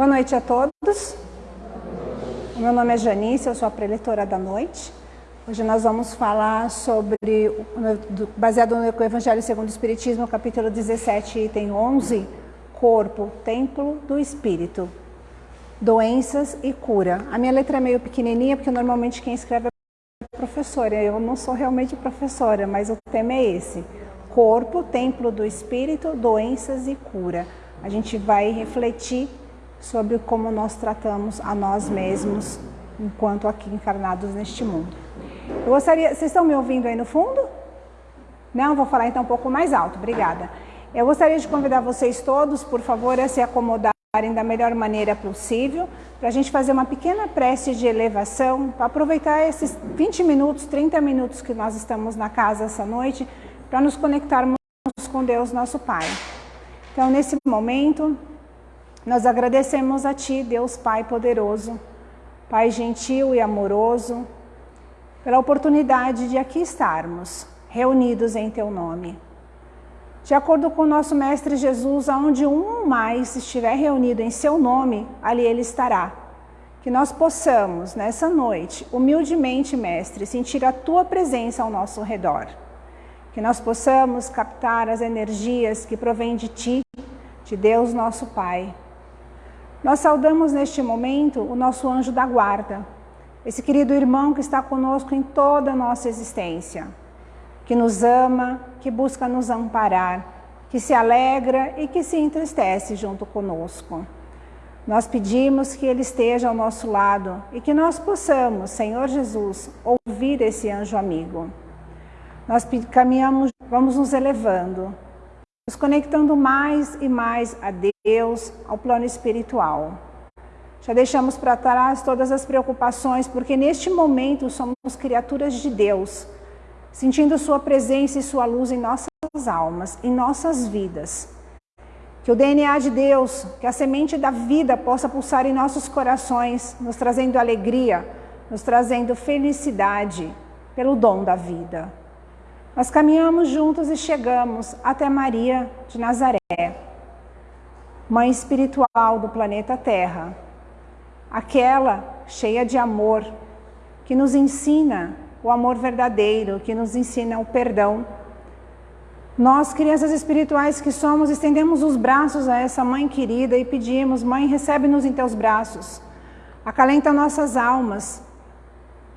Boa noite a todos. O meu nome é Janice, eu sou a preletora da noite. Hoje nós vamos falar sobre, baseado no Evangelho segundo o Espiritismo, capítulo 17, item 11, corpo, templo do Espírito, doenças e cura. A minha letra é meio pequenininha, porque normalmente quem escreve é professora. Eu não sou realmente professora, mas o tema é esse. Corpo, templo do Espírito, doenças e cura. A gente vai refletir sobre como nós tratamos a nós mesmos enquanto aqui encarnados neste mundo. Eu gostaria, vocês estão me ouvindo aí no fundo? Não, vou falar então um pouco mais alto, obrigada. Eu gostaria de convidar vocês todos, por favor, a se acomodarem da melhor maneira possível, para a gente fazer uma pequena prece de elevação, para aproveitar esses 20 minutos, 30 minutos que nós estamos na casa essa noite, para nos conectarmos com Deus, nosso Pai. Então, nesse momento, nós agradecemos a Ti, Deus Pai poderoso, Pai gentil e amoroso, pela oportunidade de aqui estarmos, reunidos em Teu nome. De acordo com o nosso Mestre Jesus, aonde um mais estiver reunido em Seu nome, ali Ele estará. Que nós possamos, nessa noite, humildemente, Mestre, sentir a Tua presença ao nosso redor. Que nós possamos captar as energias que provêm de Ti, de Deus nosso Pai, nós saudamos neste momento o nosso anjo da guarda, esse querido irmão que está conosco em toda a nossa existência, que nos ama, que busca nos amparar, que se alegra e que se entristece junto conosco. Nós pedimos que Ele esteja ao nosso lado e que nós possamos, Senhor Jesus, ouvir esse anjo amigo. Nós caminhamos, vamos nos elevando, nos conectando mais e mais a Deus, ao plano espiritual. Já deixamos para trás todas as preocupações, porque neste momento somos criaturas de Deus, sentindo Sua presença e Sua luz em nossas almas, em nossas vidas. Que o DNA de Deus, que a semente da vida possa pulsar em nossos corações, nos trazendo alegria, nos trazendo felicidade pelo dom da vida. Nós caminhamos juntos e chegamos até Maria de Nazaré, mãe espiritual do planeta Terra, aquela cheia de amor, que nos ensina o amor verdadeiro, que nos ensina o perdão. Nós, crianças espirituais que somos, estendemos os braços a essa mãe querida e pedimos, mãe, recebe-nos em teus braços, acalenta nossas almas,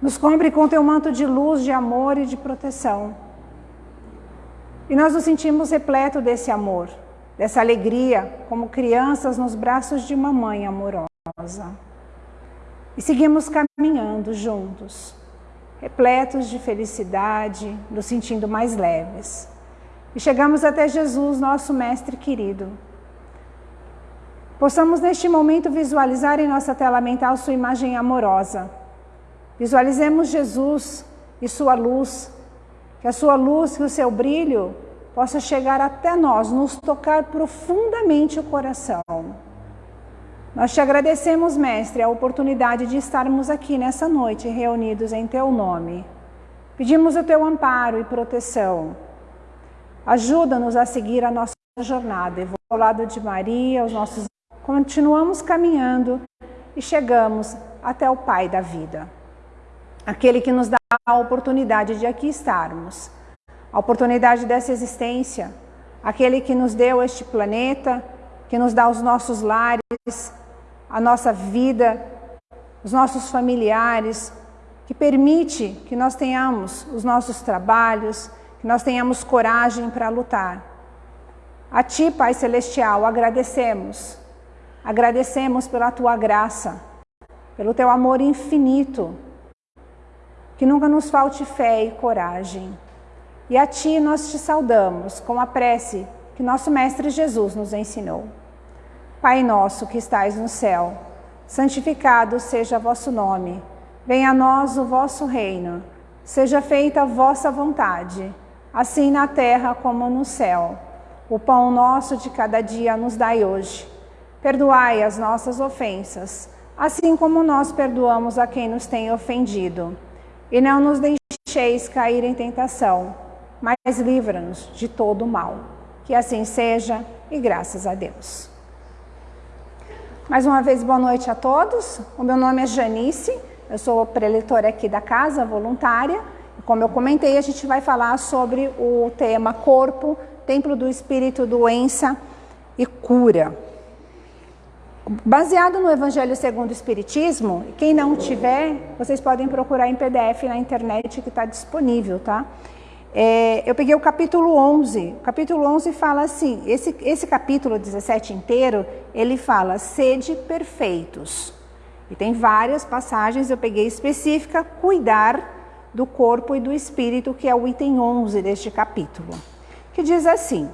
nos cobre com teu manto de luz, de amor e de proteção. E nós nos sentimos repleto desse amor, dessa alegria, como crianças nos braços de uma mãe amorosa. E seguimos caminhando juntos, repletos de felicidade, nos sentindo mais leves. E chegamos até Jesus, nosso Mestre querido. Possamos neste momento visualizar em nossa tela mental sua imagem amorosa. Visualizemos Jesus e sua luz que a sua luz, que o seu brilho possa chegar até nós, nos tocar profundamente o coração. Nós te agradecemos, Mestre, a oportunidade de estarmos aqui nessa noite reunidos em Teu nome. Pedimos o Teu amparo e proteção. Ajuda-nos a seguir a nossa jornada. Vou ao lado de Maria, os nossos... Continuamos caminhando e chegamos até o Pai da vida. Aquele que nos dá a oportunidade de aqui estarmos, a oportunidade dessa existência, aquele que nos deu este planeta, que nos dá os nossos lares, a nossa vida, os nossos familiares, que permite que nós tenhamos os nossos trabalhos, que nós tenhamos coragem para lutar. A Ti, Pai Celestial, agradecemos. Agradecemos pela Tua graça, pelo Teu amor infinito, que nunca nos falte fé e coragem. E a Ti nós te saudamos com a prece que nosso Mestre Jesus nos ensinou. Pai nosso que estais no céu, santificado seja vosso nome. Venha a nós o vosso reino. Seja feita a vossa vontade, assim na terra como no céu. O pão nosso de cada dia nos dai hoje. Perdoai as nossas ofensas, assim como nós perdoamos a quem nos tem ofendido e não nos deixeis cair em tentação, mas livra-nos de todo o mal. Que assim seja e graças a Deus. Mais uma vez, boa noite a todos. O meu nome é Janice, eu sou preletora aqui da casa, voluntária. Como eu comentei, a gente vai falar sobre o tema corpo, templo do espírito, doença e cura. Baseado no Evangelho segundo o Espiritismo, quem não tiver, vocês podem procurar em PDF na internet que está disponível, tá? É, eu peguei o capítulo 11. O capítulo 11 fala assim, esse, esse capítulo 17 inteiro, ele fala, sede perfeitos. E tem várias passagens, eu peguei específica, cuidar do corpo e do espírito, que é o item 11 deste capítulo. Que diz assim,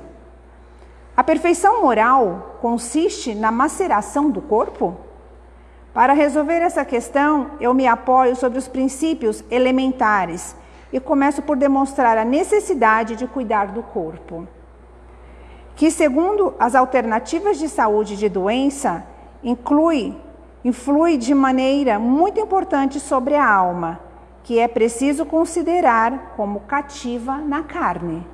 a perfeição moral consiste na maceração do corpo? Para resolver essa questão, eu me apoio sobre os princípios elementares e começo por demonstrar a necessidade de cuidar do corpo. Que, segundo as alternativas de saúde de doença, inclui, influi de maneira muito importante sobre a alma, que é preciso considerar como cativa na carne.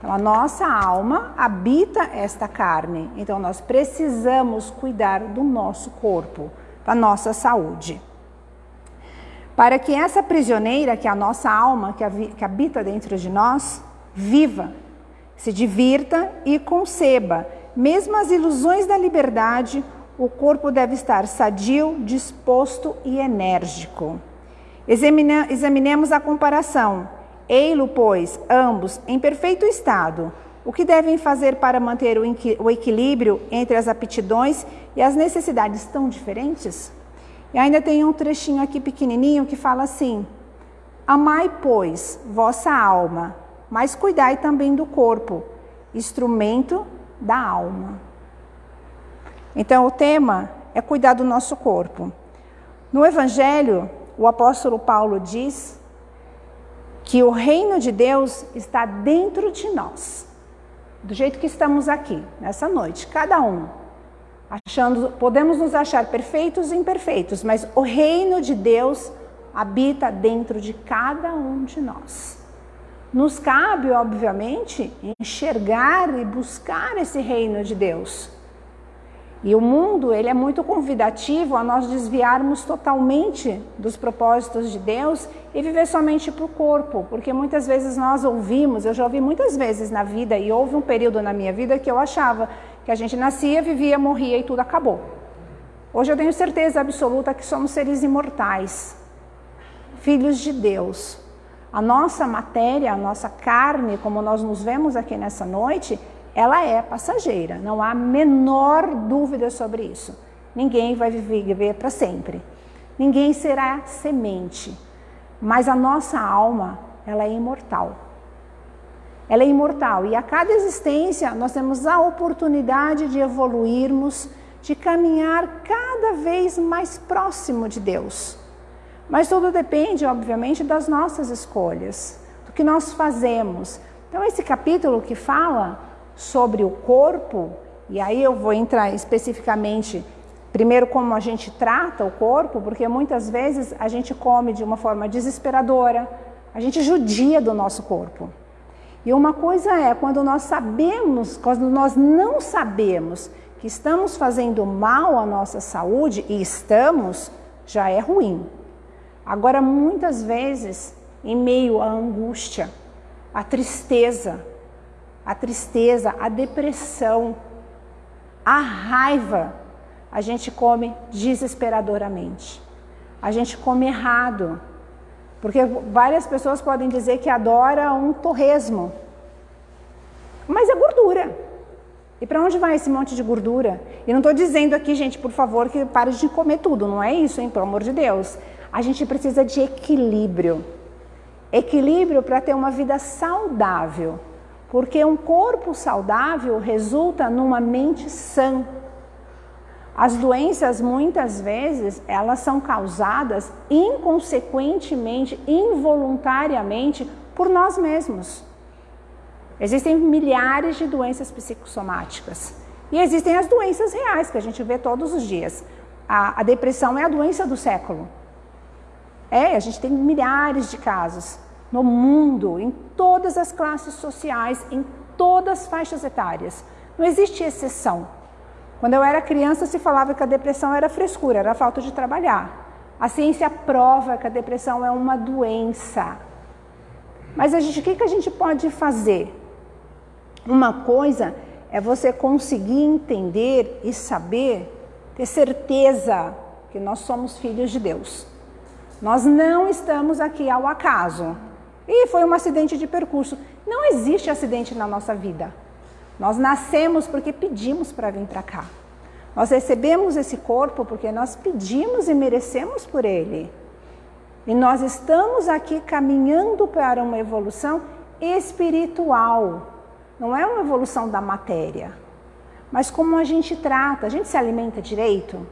Então, a nossa alma habita esta carne, então nós precisamos cuidar do nosso corpo, da nossa saúde para que essa prisioneira, que é a nossa alma, que habita dentro de nós, viva, se divirta e conceba. Mesmo as ilusões da liberdade, o corpo deve estar sadio, disposto e enérgico. examinemos a comparação. Ei-lo, pois, ambos em perfeito estado. O que devem fazer para manter o equilíbrio entre as aptidões e as necessidades tão diferentes? E ainda tem um trechinho aqui pequenininho que fala assim: Amai, pois, vossa alma, mas cuidai também do corpo, instrumento da alma. Então, o tema é cuidar do nosso corpo. No Evangelho, o apóstolo Paulo diz que o reino de Deus está dentro de nós, do jeito que estamos aqui, nessa noite, cada um achando, podemos nos achar perfeitos e imperfeitos, mas o reino de Deus habita dentro de cada um de nós. Nos cabe, obviamente, enxergar e buscar esse reino de Deus. E o mundo, ele é muito convidativo a nós desviarmos totalmente dos propósitos de Deus e viver somente para o corpo, porque muitas vezes nós ouvimos, eu já ouvi muitas vezes na vida, e houve um período na minha vida que eu achava que a gente nascia, vivia, morria e tudo acabou. Hoje eu tenho certeza absoluta que somos seres imortais, filhos de Deus. A nossa matéria, a nossa carne, como nós nos vemos aqui nessa noite, ela é passageira, não há menor dúvida sobre isso. Ninguém vai viver para sempre. Ninguém será semente. Mas a nossa alma, ela é imortal. Ela é imortal e a cada existência nós temos a oportunidade de evoluirmos, de caminhar cada vez mais próximo de Deus. Mas tudo depende, obviamente, das nossas escolhas, do que nós fazemos. Então, esse capítulo que fala sobre o corpo, e aí eu vou entrar especificamente primeiro como a gente trata o corpo, porque muitas vezes a gente come de uma forma desesperadora, a gente judia do nosso corpo. E uma coisa é quando nós sabemos, quando nós não sabemos que estamos fazendo mal à nossa saúde e estamos, já é ruim. Agora, muitas vezes, em meio à angústia, à tristeza, a tristeza, a depressão, a raiva, a gente come desesperadoramente. A gente come errado. Porque várias pessoas podem dizer que adora um torresmo. Mas é gordura. E para onde vai esse monte de gordura? E não estou dizendo aqui, gente, por favor, que pare de comer tudo. Não é isso, hein? Pelo amor de Deus. A gente precisa de equilíbrio. Equilíbrio para ter uma vida saudável. Porque um corpo saudável resulta numa mente sã. As doenças, muitas vezes, elas são causadas inconsequentemente, involuntariamente, por nós mesmos. Existem milhares de doenças psicossomáticas. E existem as doenças reais, que a gente vê todos os dias. A, a depressão é a doença do século. É, a gente tem milhares de casos no mundo, em todas as classes sociais, em todas as faixas etárias. Não existe exceção. Quando eu era criança, se falava que a depressão era frescura, era falta de trabalhar. A ciência prova que a depressão é uma doença. Mas a gente, o que, que a gente pode fazer? Uma coisa é você conseguir entender e saber, ter certeza que nós somos filhos de Deus. Nós não estamos aqui ao acaso. E foi um acidente de percurso. Não existe acidente na nossa vida. Nós nascemos porque pedimos para vir para cá. Nós recebemos esse corpo porque nós pedimos e merecemos por ele. E nós estamos aqui caminhando para uma evolução espiritual. Não é uma evolução da matéria. Mas como a gente trata, a gente se alimenta direito?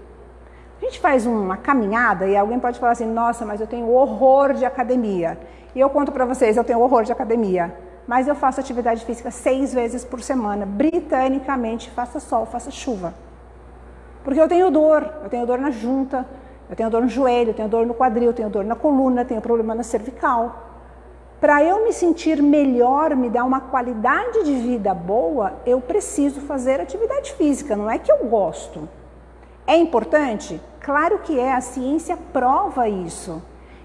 A gente faz uma caminhada e alguém pode falar assim, nossa, mas eu tenho horror de academia. E eu conto para vocês, eu tenho horror de academia. Mas eu faço atividade física seis vezes por semana, britanicamente, faça sol, faça chuva. Porque eu tenho dor, eu tenho dor na junta, eu tenho dor no joelho, eu tenho dor no quadril, eu tenho dor na coluna, eu tenho problema na cervical. Para eu me sentir melhor, me dar uma qualidade de vida boa, eu preciso fazer atividade física, não é que eu gosto. É importante? Claro que é, a ciência prova isso.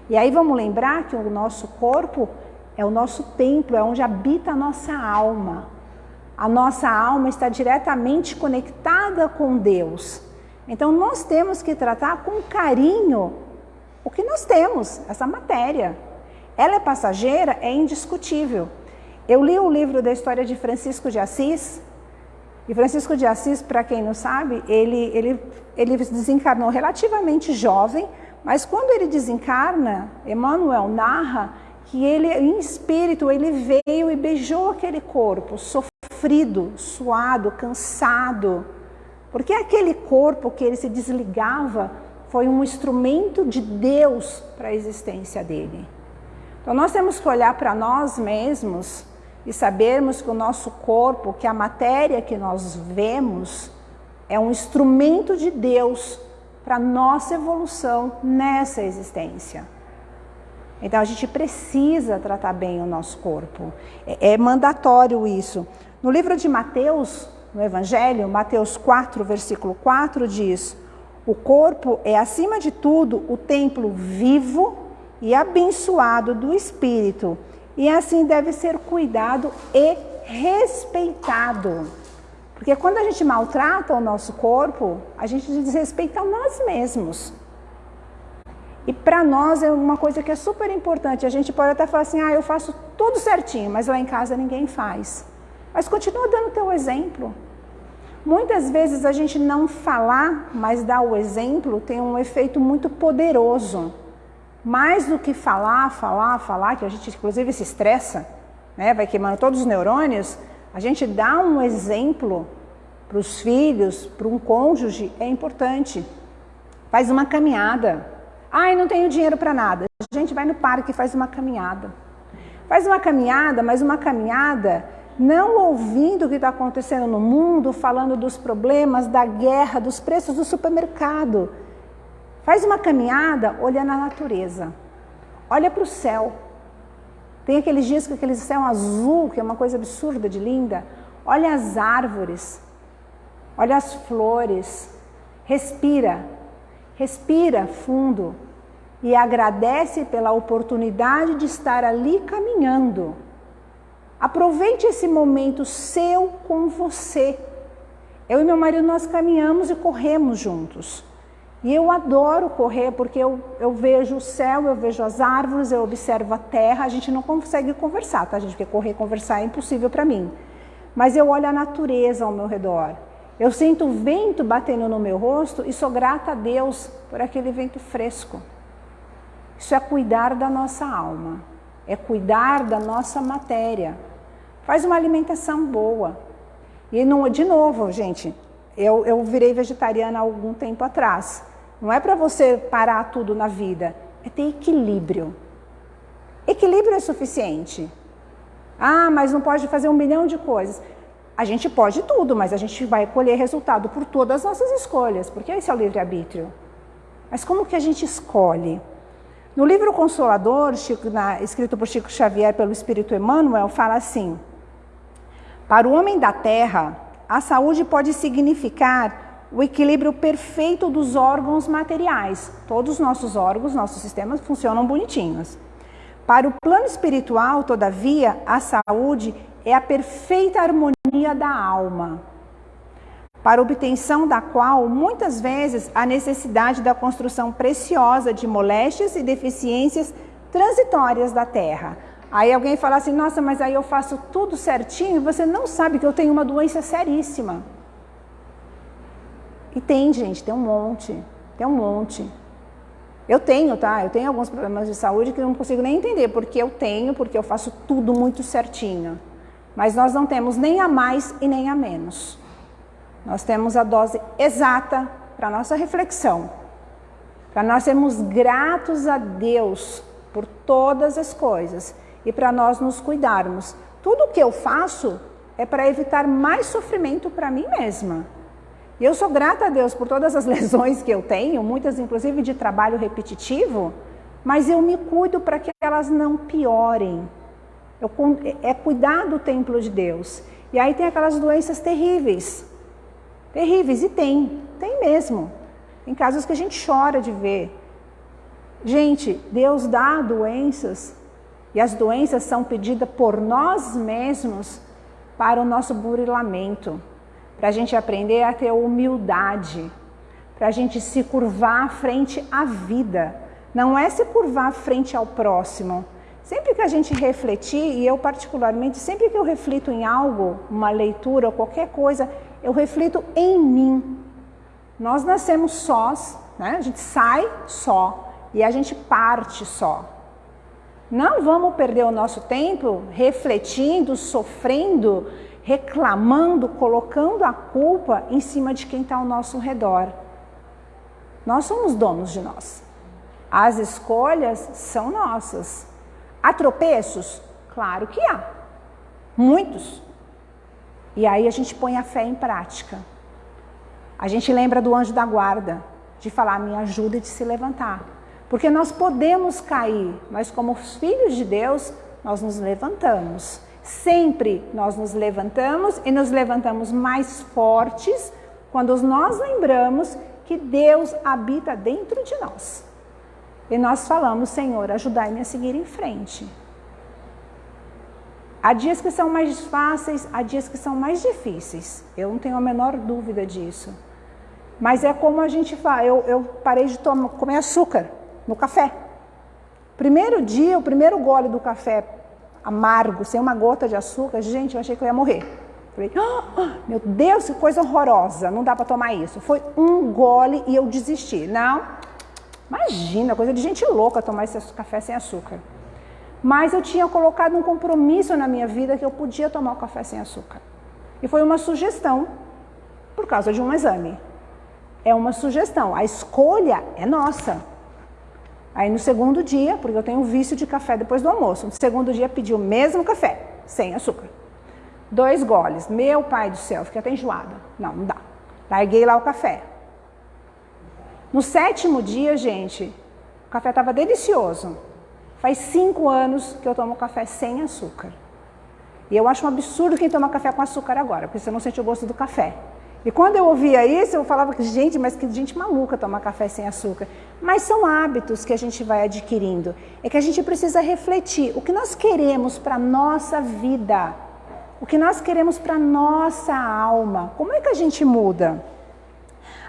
E aí vamos lembrar que o nosso corpo é o nosso templo, é onde habita a nossa alma. A nossa alma está diretamente conectada com Deus. Então nós temos que tratar com carinho o que nós temos, essa matéria. Ela é passageira, é indiscutível. Eu li o livro da história de Francisco de Assis, e Francisco de Assis, para quem não sabe, ele, ele, ele desencarnou relativamente jovem, mas quando ele desencarna, Emmanuel narra que ele, em espírito, ele veio e beijou aquele corpo, sofrido, suado, cansado, porque aquele corpo que ele se desligava foi um instrumento de Deus para a existência dele. Então nós temos que olhar para nós mesmos e sabermos que o nosso corpo, que a matéria que nós vemos, é um instrumento de Deus para nossa evolução nessa existência. Então a gente precisa tratar bem o nosso corpo. É, é mandatório isso. No livro de Mateus, no Evangelho, Mateus 4, versículo 4 diz: O corpo é, acima de tudo, o templo vivo e abençoado do Espírito, e assim deve ser cuidado e respeitado. Porque quando a gente maltrata o nosso corpo, a gente desrespeita nós mesmos. E para nós é uma coisa que é super importante. A gente pode até falar assim, ah, eu faço tudo certinho, mas lá em casa ninguém faz. Mas continua dando teu exemplo. Muitas vezes a gente não falar, mas dar o exemplo tem um efeito muito poderoso. Mais do que falar, falar, falar, que a gente inclusive se estressa, né? vai queimando todos os neurônios, a gente dá um exemplo para os filhos, para um cônjuge, é importante. Faz uma caminhada. Ai, não tenho dinheiro para nada. A gente vai no parque e faz uma caminhada. Faz uma caminhada, mas uma caminhada não ouvindo o que está acontecendo no mundo, falando dos problemas, da guerra, dos preços do supermercado. Faz uma caminhada olhando a natureza. Olha para o céu. Tem aqueles dias com aquele céu azul, que é uma coisa absurda de linda. Olha as árvores. Olha as flores. Respira. Respira fundo. E agradece pela oportunidade de estar ali caminhando Aproveite esse momento seu com você. Eu e meu marido, nós caminhamos e corremos juntos. E eu adoro correr porque eu, eu vejo o céu, eu vejo as árvores, eu observo a terra. A gente não consegue conversar, tá, gente? Porque correr e conversar é impossível para mim. Mas eu olho a natureza ao meu redor. Eu sinto o vento batendo no meu rosto e sou grata a Deus por aquele vento fresco. Isso é cuidar da nossa alma, é cuidar da nossa matéria. Faz uma alimentação boa. E não, de novo, gente, eu, eu virei vegetariana há algum tempo atrás. Não é para você parar tudo na vida, é ter equilíbrio. Equilíbrio é suficiente. Ah, mas não pode fazer um milhão de coisas. A gente pode tudo, mas a gente vai colher resultado por todas as nossas escolhas, porque esse é o livre-arbítrio. Mas como que a gente escolhe? No livro Consolador, Chico, na, escrito por Chico Xavier pelo Espírito Emmanuel, fala assim: para o homem da terra, a saúde pode significar o equilíbrio perfeito dos órgãos materiais. Todos os nossos órgãos, nossos sistemas funcionam bonitinhos. Para o plano espiritual, todavia, a saúde é a perfeita harmonia da alma, para obtenção da qual, muitas vezes, a necessidade da construção preciosa de moléstias e deficiências transitórias da terra. Aí alguém fala assim, nossa, mas aí eu faço tudo certinho e você não sabe que eu tenho uma doença seríssima. E tem, gente, tem um monte, tem um monte. Eu tenho, tá? Eu tenho alguns problemas de saúde que eu não consigo nem entender porque eu tenho, porque eu faço tudo muito certinho. Mas nós não temos nem a mais e nem a menos. Nós temos a dose exata para nossa reflexão. Para nós sermos gratos a Deus por todas as coisas e para nós nos cuidarmos. Tudo que eu faço é para evitar mais sofrimento para mim mesma. E eu sou grata a Deus por todas as lesões que eu tenho, muitas inclusive de trabalho repetitivo, mas eu me cuido para que elas não piorem. Eu, é cuidar do templo de Deus. E aí tem aquelas doenças terríveis. Terríveis, e tem, tem mesmo. Tem casos que a gente chora de ver. Gente, Deus dá doenças e as doenças são pedidas por nós mesmos para o nosso burilamento para a gente aprender a ter humildade, para a gente se curvar frente à vida. Não é se curvar frente ao próximo. Sempre que a gente refletir, e eu particularmente, sempre que eu reflito em algo, uma leitura ou qualquer coisa, eu reflito em mim. Nós nascemos sós, né? a gente sai só e a gente parte só. Não vamos perder o nosso tempo refletindo, sofrendo, reclamando, colocando a culpa em cima de quem está ao nosso redor. Nós somos donos de nós. As escolhas são nossas. Há tropeços? Claro que há. Muitos. E aí a gente põe a fé em prática. A gente lembra do anjo da guarda, de falar, me ajuda de se levantar. Porque nós podemos cair, mas como filhos de Deus, nós nos levantamos. Sempre nós nos levantamos e nos levantamos mais fortes quando nós lembramos que Deus habita dentro de nós. E nós falamos, Senhor, ajudai-me a seguir em frente. Há dias que são mais fáceis, há dias que são mais difíceis. Eu não tenho a menor dúvida disso. Mas é como a gente fala, eu, eu parei de tomar, comer açúcar no café. Primeiro dia, o primeiro gole do café amargo, sem uma gota de açúcar, gente, eu achei que eu ia morrer. Falei, oh, meu Deus, que coisa horrorosa, não dá para tomar isso. Foi um gole e eu desisti. Não, imagina, coisa de gente louca tomar esse café sem açúcar. Mas eu tinha colocado um compromisso na minha vida que eu podia tomar o café sem açúcar. E foi uma sugestão, por causa de um exame. É uma sugestão, a escolha é nossa. Aí no segundo dia, porque eu tenho um vício de café depois do almoço, no segundo dia pedi o mesmo café, sem açúcar. Dois goles. Meu pai do céu, fiquei até enjoada. Não, não dá. Larguei lá o café. No sétimo dia, gente, o café estava delicioso. Faz cinco anos que eu tomo café sem açúcar. E eu acho um absurdo quem toma café com açúcar agora, porque você não sente o gosto do café. E quando eu ouvia isso, eu falava que, gente, mas que gente maluca tomar café sem açúcar. Mas são hábitos que a gente vai adquirindo. É que a gente precisa refletir o que nós queremos para a nossa vida, o que nós queremos para a nossa alma. Como é que a gente muda?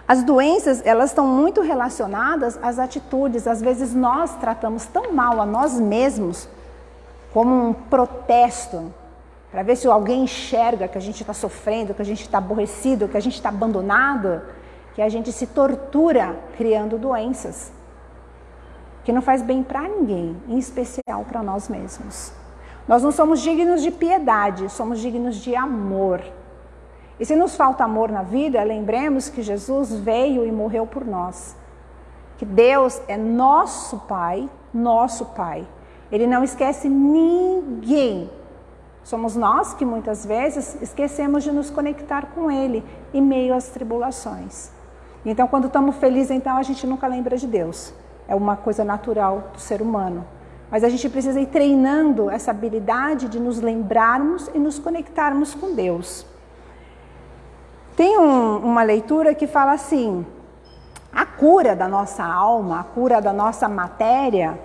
As doenças, elas estão muito relacionadas às atitudes. Às vezes nós tratamos tão mal a nós mesmos como um protesto, para ver se alguém enxerga que a gente está sofrendo, que a gente está aborrecido, que a gente está abandonado, que a gente se tortura criando doenças, que não faz bem para ninguém, em especial para nós mesmos. Nós não somos dignos de piedade, somos dignos de amor. E se nos falta amor na vida, lembremos que Jesus veio e morreu por nós. Que Deus é nosso Pai, nosso Pai. Ele não esquece ninguém Somos nós que muitas vezes esquecemos de nos conectar com Ele em meio às tribulações. Então, quando estamos felizes, então a gente nunca lembra de Deus. É uma coisa natural do ser humano. Mas a gente precisa ir treinando essa habilidade de nos lembrarmos e nos conectarmos com Deus. Tem um, uma leitura que fala assim, a cura da nossa alma, a cura da nossa matéria,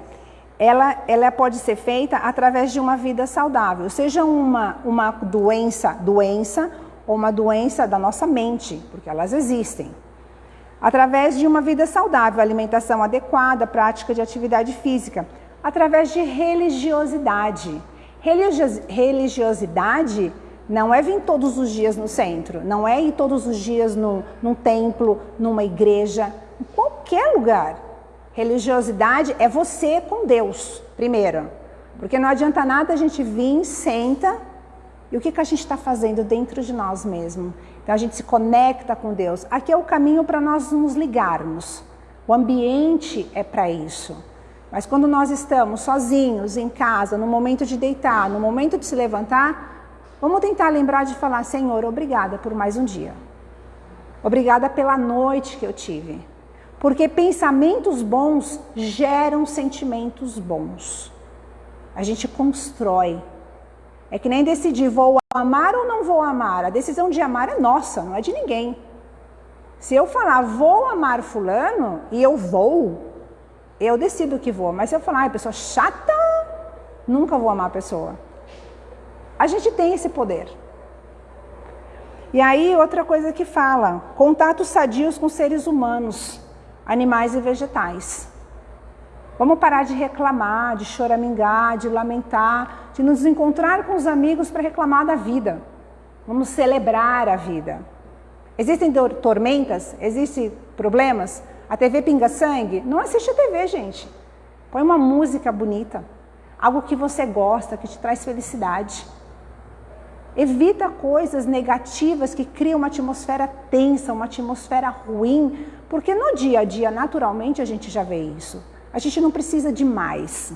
ela, ela pode ser feita através de uma vida saudável, seja uma, uma doença, doença ou uma doença da nossa mente, porque elas existem. Através de uma vida saudável, alimentação adequada, prática de atividade física, através de religiosidade. Religiosidade não é vir todos os dias no centro, não é ir todos os dias no, num templo, numa igreja, em qualquer lugar. Religiosidade é você com Deus, primeiro. Porque não adianta nada a gente vir, senta, e o que, que a gente está fazendo dentro de nós mesmos? Então a gente se conecta com Deus. Aqui é o caminho para nós nos ligarmos. O ambiente é para isso. Mas quando nós estamos sozinhos, em casa, no momento de deitar, no momento de se levantar, Vamos tentar lembrar de falar, Senhor, obrigada por mais um dia. Obrigada pela noite que eu tive. Porque pensamentos bons geram sentimentos bons. A gente constrói. É que nem decidir, vou amar ou não vou amar. A decisão de amar é nossa, não é de ninguém. Se eu falar, vou amar fulano, e eu vou, eu decido que vou. Mas se eu falar, ah, pessoa chata, nunca vou amar a pessoa. A gente tem esse poder. E aí, outra coisa que fala, contatos sadios com seres humanos, animais e vegetais. Vamos parar de reclamar, de choramingar, de lamentar, de nos encontrar com os amigos para reclamar da vida. Vamos celebrar a vida. Existem tormentas? Existem problemas? A TV pinga sangue? Não assiste a TV, gente. Põe uma música bonita. Algo que você gosta, que te traz felicidade. Evita coisas negativas que criam uma atmosfera tensa, uma atmosfera ruim, porque no dia a dia, naturalmente, a gente já vê isso. A gente não precisa de mais.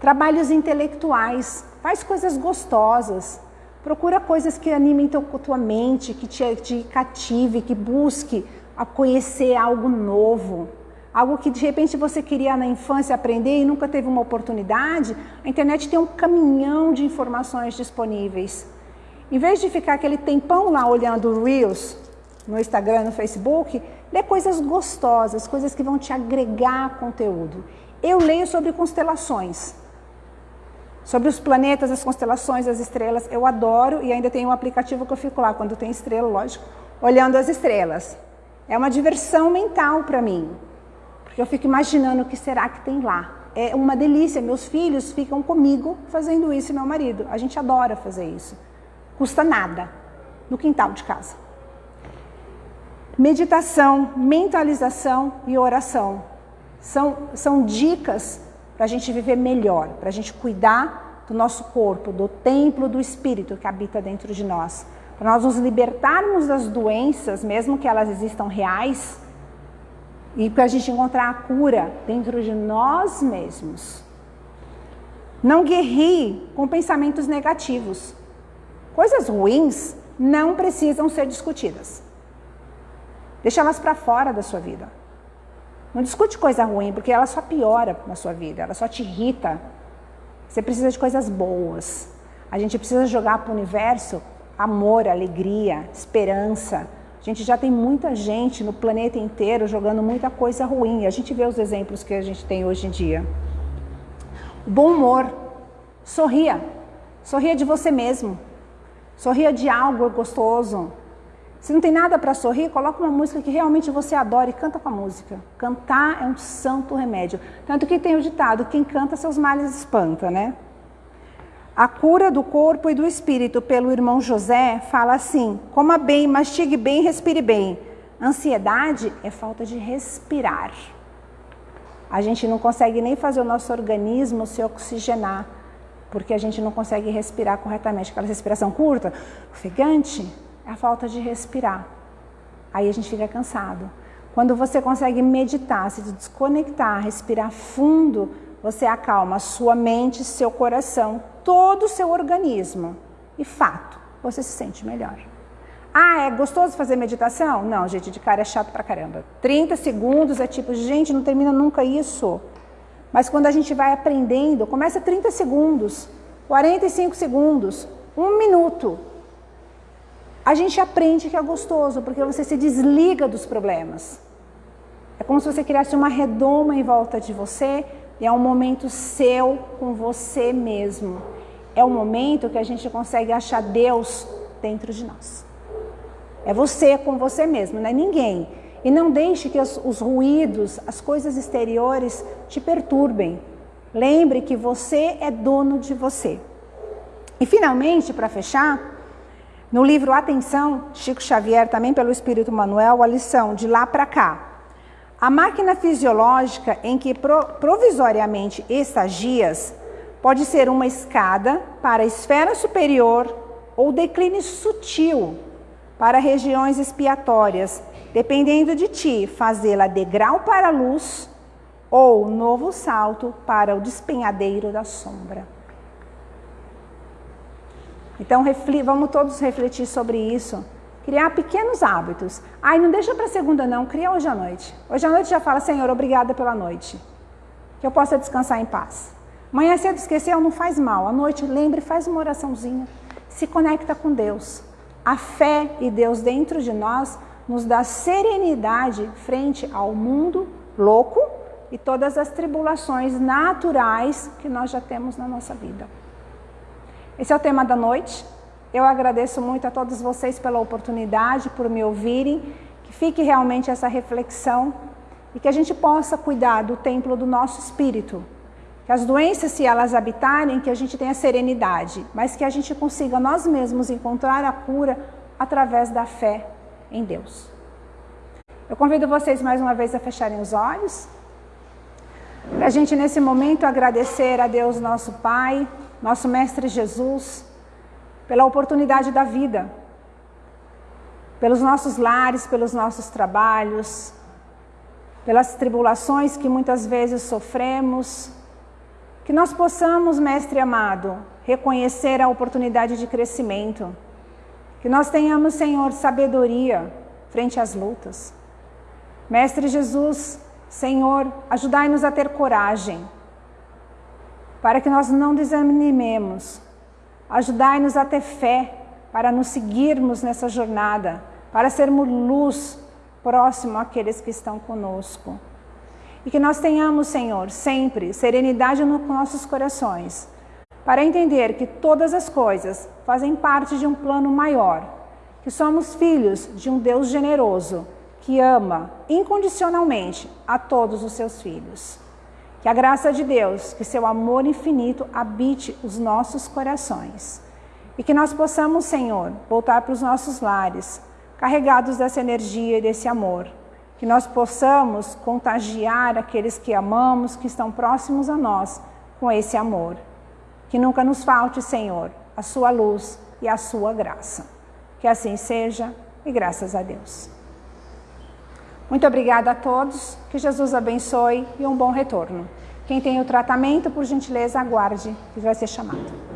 Trabalhos intelectuais, faz coisas gostosas. Procura coisas que animem teu, tua mente, que te, te cative, que busque a conhecer algo novo algo que de repente você queria na infância aprender e nunca teve uma oportunidade, a internet tem um caminhão de informações disponíveis. Em vez de ficar aquele tempão lá olhando Reels no Instagram, no Facebook, lê coisas gostosas, coisas que vão te agregar conteúdo. Eu leio sobre constelações, sobre os planetas, as constelações, as estrelas. Eu adoro e ainda tem um aplicativo que eu fico lá, quando tem estrela, lógico, olhando as estrelas. É uma diversão mental para mim. Porque eu fico imaginando o que será que tem lá. É uma delícia, meus filhos ficam comigo fazendo isso meu marido. A gente adora fazer isso. Custa nada, no quintal de casa. Meditação, mentalização e oração. São, são dicas para a gente viver melhor, para a gente cuidar do nosso corpo, do templo do Espírito que habita dentro de nós. Para nós nos libertarmos das doenças, mesmo que elas existam reais, e para a gente encontrar a cura dentro de nós mesmos. Não guerrie com pensamentos negativos. Coisas ruins não precisam ser discutidas. Deixa elas para fora da sua vida. Não discute coisa ruim, porque ela só piora na sua vida, ela só te irrita. Você precisa de coisas boas. A gente precisa jogar para o universo amor, alegria, esperança, a gente já tem muita gente no planeta inteiro jogando muita coisa ruim. A gente vê os exemplos que a gente tem hoje em dia. bom humor. Sorria. Sorria de você mesmo. Sorria de algo gostoso. Se não tem nada para sorrir, coloca uma música que realmente você adora e canta com a música. Cantar é um santo remédio. Tanto que tem o ditado, quem canta seus males espanta, né? A cura do corpo e do espírito pelo irmão José fala assim: coma bem, mastigue bem, respire bem. Ansiedade é falta de respirar. A gente não consegue nem fazer o nosso organismo se oxigenar, porque a gente não consegue respirar corretamente. Aquela respiração curta, ofegante, a falta de respirar. Aí a gente fica cansado. Quando você consegue meditar, se desconectar, respirar fundo, você acalma sua mente, seu coração, todo o seu organismo. E fato, você se sente melhor. Ah, é gostoso fazer meditação? Não, gente, de cara é chato pra caramba. 30 segundos é tipo, gente, não termina nunca isso. Mas quando a gente vai aprendendo, começa 30 segundos, 45 segundos, um minuto. A gente aprende que é gostoso, porque você se desliga dos problemas. É como se você criasse uma redoma em volta de você e é um momento seu com você mesmo. É o momento que a gente consegue achar Deus dentro de nós. É você com você mesmo, não é ninguém. E não deixe que os, os ruídos, as coisas exteriores te perturbem. Lembre que você é dono de você. E finalmente, para fechar, no livro Atenção, Chico Xavier, também pelo Espírito Manuel, a lição de lá para cá. A máquina fisiológica em que provisoriamente estagias pode ser uma escada para a esfera superior ou declínio sutil para regiões expiatórias, dependendo de ti, fazê-la degrau para a luz ou novo salto para o despenhadeiro da sombra. Então, vamos todos refletir sobre isso Criar pequenos hábitos. Ai, não deixa para segunda não, cria hoje à noite. Hoje à noite já fala, Senhor, obrigada pela noite. Que eu possa descansar em paz. Manhã cedo esqueceu, não faz mal. À noite, lembre, faz uma oraçãozinha. Se conecta com Deus. A fé e Deus dentro de nós nos dá serenidade frente ao mundo louco e todas as tribulações naturais que nós já temos na nossa vida. Esse é o tema da noite. Eu agradeço muito a todos vocês pela oportunidade, por me ouvirem, que fique realmente essa reflexão e que a gente possa cuidar do templo do nosso espírito. Que as doenças, se elas habitarem, que a gente tenha serenidade, mas que a gente consiga nós mesmos encontrar a cura através da fé em Deus. Eu convido vocês mais uma vez a fecharem os olhos, para a gente nesse momento agradecer a Deus nosso Pai, nosso Mestre Jesus, pela oportunidade da vida, pelos nossos lares, pelos nossos trabalhos, pelas tribulações que muitas vezes sofremos, que nós possamos, Mestre amado, reconhecer a oportunidade de crescimento, que nós tenhamos, Senhor, sabedoria frente às lutas. Mestre Jesus, Senhor, ajudai-nos a ter coragem, para que nós não desanimemos, Ajudai-nos a ter fé para nos seguirmos nessa jornada, para sermos luz próximo àqueles que estão conosco. E que nós tenhamos, Senhor, sempre serenidade nos nossos corações, para entender que todas as coisas fazem parte de um plano maior, que somos filhos de um Deus generoso, que ama incondicionalmente a todos os seus filhos. Que a graça de Deus, que seu amor infinito habite os nossos corações. E que nós possamos, Senhor, voltar para os nossos lares, carregados dessa energia e desse amor. Que nós possamos contagiar aqueles que amamos, que estão próximos a nós, com esse amor. Que nunca nos falte, Senhor, a sua luz e a sua graça. Que assim seja e graças a Deus. Muito obrigada a todos, que Jesus abençoe e um bom retorno. Quem tem o tratamento, por gentileza, aguarde, que vai ser chamado.